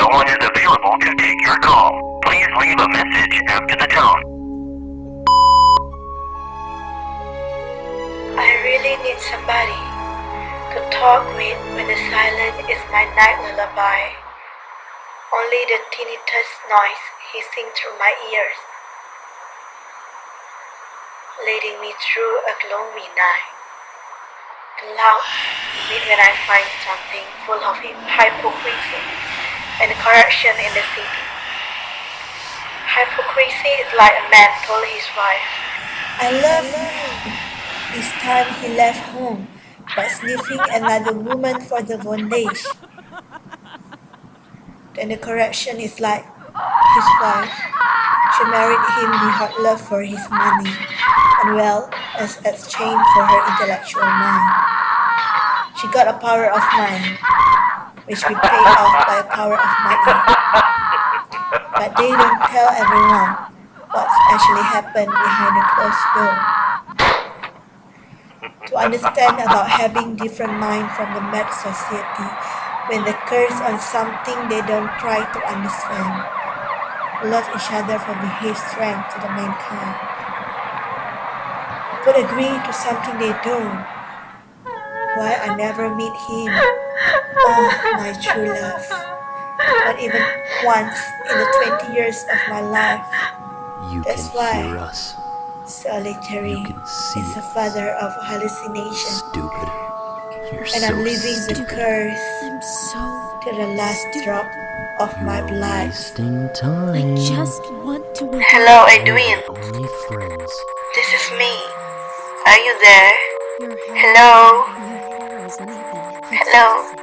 no one is available to take your call. Please leave a message after the tone. I really need somebody to talk with when the silence is my night lullaby. Only the tinnitus noise hissing through my ears, leading me through a gloomy night. Loud meet when I find something full of hypocrisy and corruption in the city. Hypocrisy is like a man told his wife, I love you. This time he left home by sniffing another woman for the bondage. Then the corruption is like his wife. She married him without love for his money and well as exchange for her intellectual mind. She got a power of mind, which we paid off by a power of money. But they don't tell everyone what's actually happened behind the closed door. To understand about having different mind from the mad society when they curse on something they don't try to understand. Love each other for behave strength to the mankind. Could agree to something they don't. Why I never meet him. My true love. Not even once in the 20 years of my life. You That's can why. hear us, Solitary You can see is the father of hallucination. stupid. You're And so I'm living the stupid. curse I'm so. to the last drop of my You're blood. wasting I just want to. wake Hello. Edwin. Only friends. This is me. Are you there? Hello? Your hair isn't even. Hello?